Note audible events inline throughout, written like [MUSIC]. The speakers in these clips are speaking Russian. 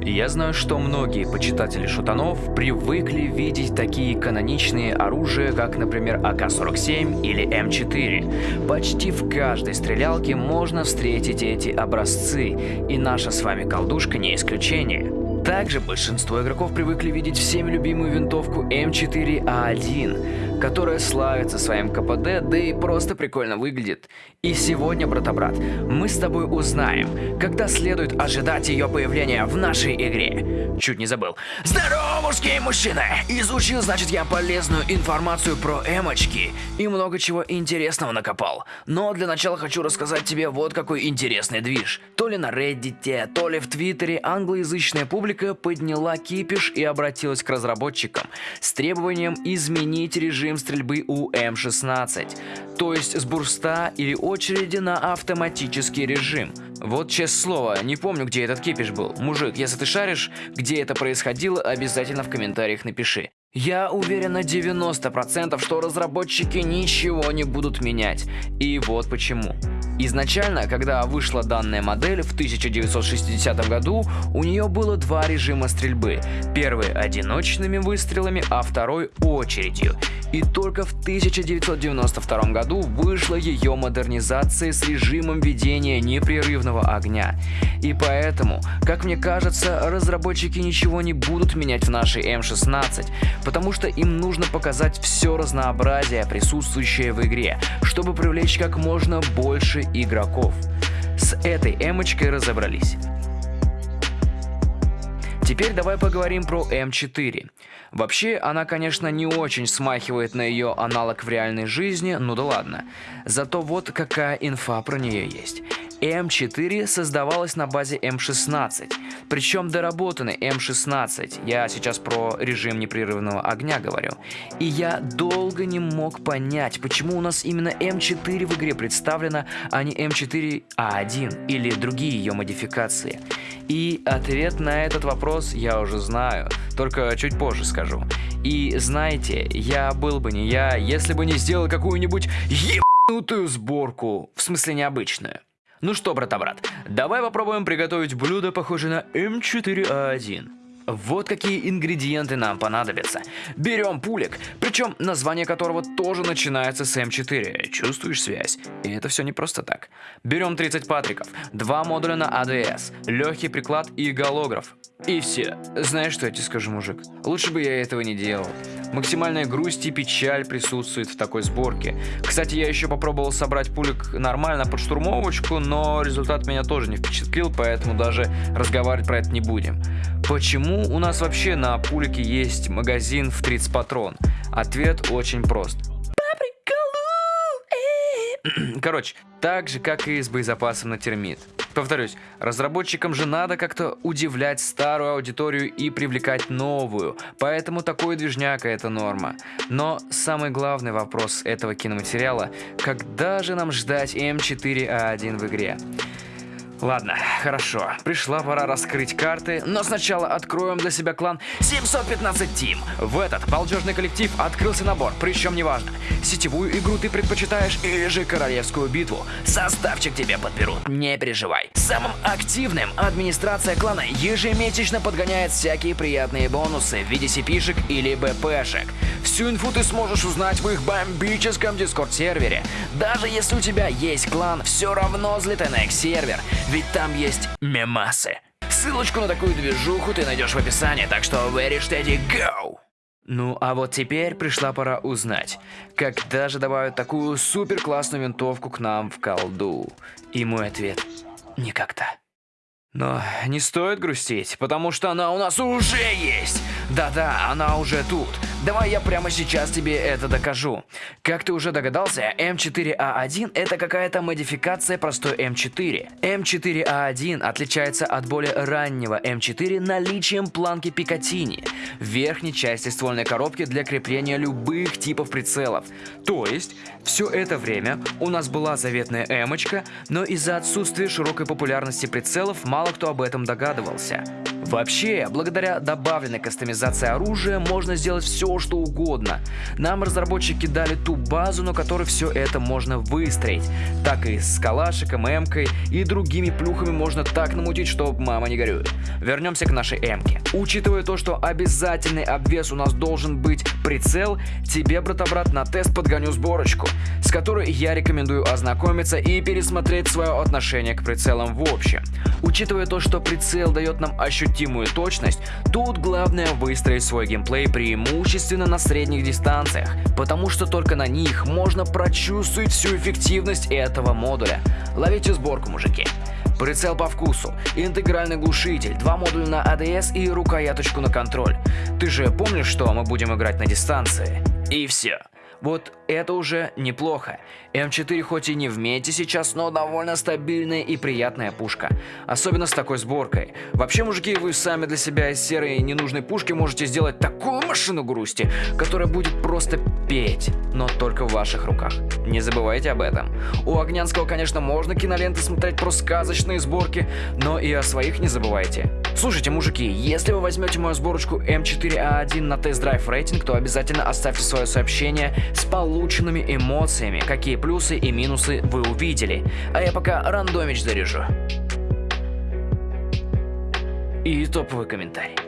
Я знаю, что многие почитатели шутанов привыкли видеть такие каноничные оружия, как, например, АК-47 или М4. Почти в каждой стрелялке можно встретить эти образцы, и наша с вами колдушка не исключение. Также большинство игроков привыкли видеть всеми любимую винтовку М4А1, которая славится своим КПД, да и просто прикольно выглядит. И сегодня, брата-брат, мы с тобой узнаем, когда следует ожидать ее появления в нашей игре. Чуть не забыл. Здорово, мужские мужчины! Изучил, значит, я полезную информацию про эмочки и много чего интересного накопал. Но для начала хочу рассказать тебе вот какой интересный движ. То ли на Reddit, то ли в Твиттере англоязычная публика подняла кипиш и обратилась к разработчикам с требованием изменить режим стрельбы у М16, то есть с бурста или очереди на автоматический режим. Вот честное слово, не помню, где этот кипиш был. Мужик, если ты шаришь, где это происходило, обязательно в комментариях напиши. Я уверен на 90%, что разработчики ничего не будут менять. И вот почему. Изначально, когда вышла данная модель в 1960 году, у нее было два режима стрельбы. Первый одиночными выстрелами, а второй очередью. И только в 1992 году вышла ее модернизация с режимом ведения непрерывного огня. И поэтому, как мне кажется, разработчики ничего не будут менять в нашей М16, потому что им нужно показать все разнообразие, присутствующее в игре, чтобы привлечь как можно больше игроков. С этой эмочкой разобрались. Теперь давай поговорим про М4. Вообще, она, конечно, не очень смахивает на ее аналог в реальной жизни, ну да ладно. Зато вот какая инфа про нее есть. М4 создавалась на базе М16, причем доработанный М16, я сейчас про режим непрерывного огня говорю. И я долго не мог понять, почему у нас именно М4 в игре представлена, а не М4А1 или другие ее модификации. И ответ на этот вопрос я уже знаю, только чуть позже скажу. И знаете, я был бы не я, если бы не сделал какую-нибудь ебанутую сборку, в смысле необычную. Ну что, брата-брат, давай попробуем приготовить блюдо, похожее на М4А1. Вот какие ингредиенты нам понадобятся. Берем пулик, причем название которого тоже начинается с М4. Чувствуешь связь? И это все не просто так. Берем 30 патриков, два модуля на АДС, легкий приклад и голограф. И все. Знаешь, что я тебе скажу, мужик? Лучше бы я этого не делал. Максимальная грусть и печаль присутствует в такой сборке. Кстати, я еще попробовал собрать пулик нормально под штурмовочку, но результат меня тоже не впечатлил, поэтому даже разговаривать про это не будем. Почему у нас вообще на пулике есть магазин в 30 патрон? Ответ очень прост. [CLEARS THROAT] Короче, так же, как и с боезапасом на термит. Повторюсь, разработчикам же надо как-то удивлять старую аудиторию и привлекать новую, поэтому такой движняк это норма. Но самый главный вопрос этого киноматериала, когда же нам ждать М4А1 в игре? Ладно, хорошо. Пришла пора раскрыть карты, но сначала откроем для себя клан 715 Team. В этот балдежный коллектив открылся набор, причем неважно, сетевую игру ты предпочитаешь или же королевскую битву. Составчик тебе подберут, не переживай. Самым активным администрация клана ежемесячно подгоняет всякие приятные бонусы в виде сипишек или БПшек. Всю инфу ты сможешь узнать в их бомбическом дискорд-сервере. Даже если у тебя есть клан, все равно взлетай на их сервер ведь там есть мемасы. Ссылочку на такую движуху ты найдешь в описании, так что very steady go! Ну а вот теперь пришла пора узнать, когда же добавят такую супер классную винтовку к нам в колду. И мой ответ – никогда. Но не стоит грустить, потому что она у нас уже есть. Да-да, она уже тут. Давай я прямо сейчас тебе это докажу. Как ты уже догадался, М4А1 это какая-то модификация простой М4. М4А1 отличается от более раннего М4 наличием планки Пикатини в верхней части ствольной коробки для крепления любых типов прицелов. То есть, все это время у нас была заветная Эмочка, но из-за отсутствия широкой популярности прицелов мало кто об этом догадывался. Вообще, благодаря добавленной кастомизации оружия можно сделать все, что угодно. Нам разработчики дали ту базу, на которой все это можно выстроить. Так и с калашиком, эмкой и другими плюхами можно так намутить, что мама не горюет. вернемся к нашей М-ке. Учитывая то, что обязательный обвес у нас должен быть прицел, тебе, брата-брат, на тест подгоню сборочку, с которой я рекомендую ознакомиться и пересмотреть свое отношение к прицелам в общем. Учитывая то, что прицел дает нам ощутимую точность, тут главное выстроить свой геймплей преимущественно на средних дистанциях, потому что только на них можно прочувствовать всю эффективность этого модуля. Ловите сборку, мужики. Прицел по вкусу, интегральный глушитель, два модуля на ADS и рукояточку на контроль. Ты же помнишь, что мы будем играть на дистанции? И все. Вот это уже неплохо. М4 хоть и не в мете сейчас, но довольно стабильная и приятная пушка. Особенно с такой сборкой. Вообще, мужики, вы сами для себя из серой ненужной пушки можете сделать такую машину грусти, которая будет просто петь, но только в ваших руках. Не забывайте об этом. У Огнянского, конечно, можно киноленты смотреть про сказочные сборки, но и о своих не забывайте. Слушайте, мужики, если вы возьмете мою сборочку М4А1 на тест-драйв рейтинг, то обязательно оставьте свое сообщение с полученными эмоциями, какие плюсы и минусы вы увидели. А я пока рандомич заряжу. И топовый комментарий.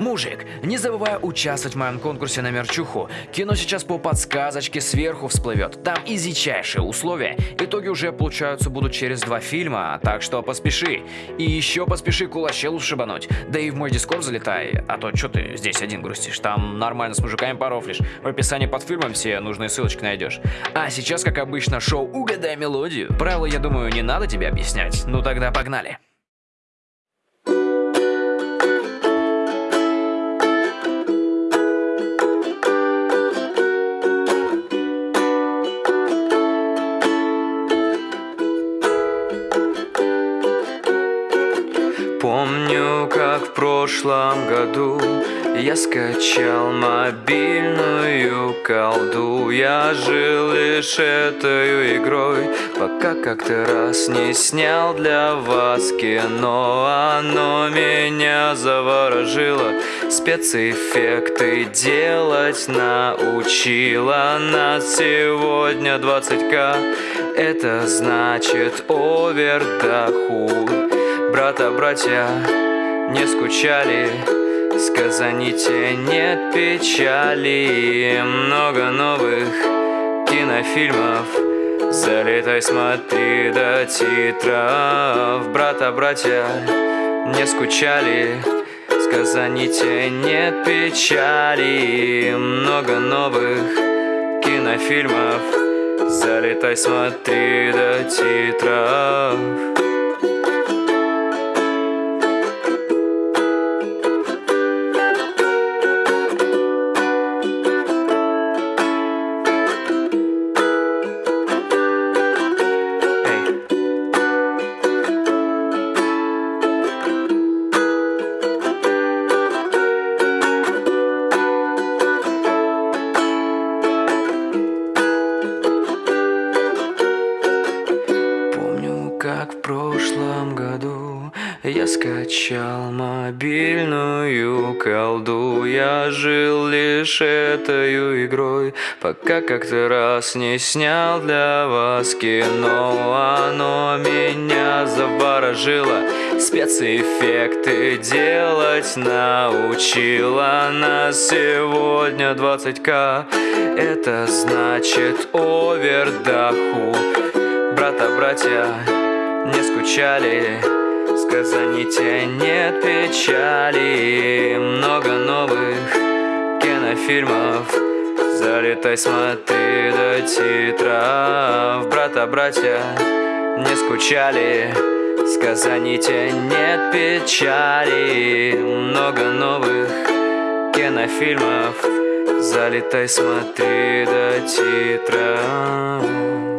Мужик, не забывай участвовать в моем конкурсе на мерчуху. Кино сейчас по подсказочке сверху всплывет. Там изичайшие условия. Итоги уже получаются будут через два фильма, так что поспеши. И еще поспеши кулачелу шибануть. Да и в мой дискорд залетай, а то что ты здесь один грустишь. Там нормально с мужиками порофлишь. В описании под фильмом все нужные ссылочки найдешь. А сейчас, как обычно, шоу «Угадай мелодию». Правила, я думаю, не надо тебе объяснять. Ну тогда погнали. Помню, как в прошлом году я скачал мобильную колду. Я жил лишь этой игрой Пока как-то раз не снял для вас кино. Оно меня заворожило Спецэффекты делать научила Нас сегодня 20к Это значит овердохуд Брата, братья не скучали Сказаните нет печали. Много новых кинофильмов Залетай, смотри до титров. Брата, братья не скучали Сказаните нет печали. Много новых кинофильмов Залетай, смотри до титров Я скачал мобильную колду. Я жил лишь этой игрой Пока как-то раз не снял для вас кино. Оно меня заворожило Спецэффекты делать научила Нас сегодня 20к Это значит овердоху. Брата, братья не скучали Сказаните нет печали Много новых кинофильмов. Залетай, смотри до титров. Брата, братья не скучали. Сказаните нет печали Много новых кинофильмов. Залетай, смотри до титров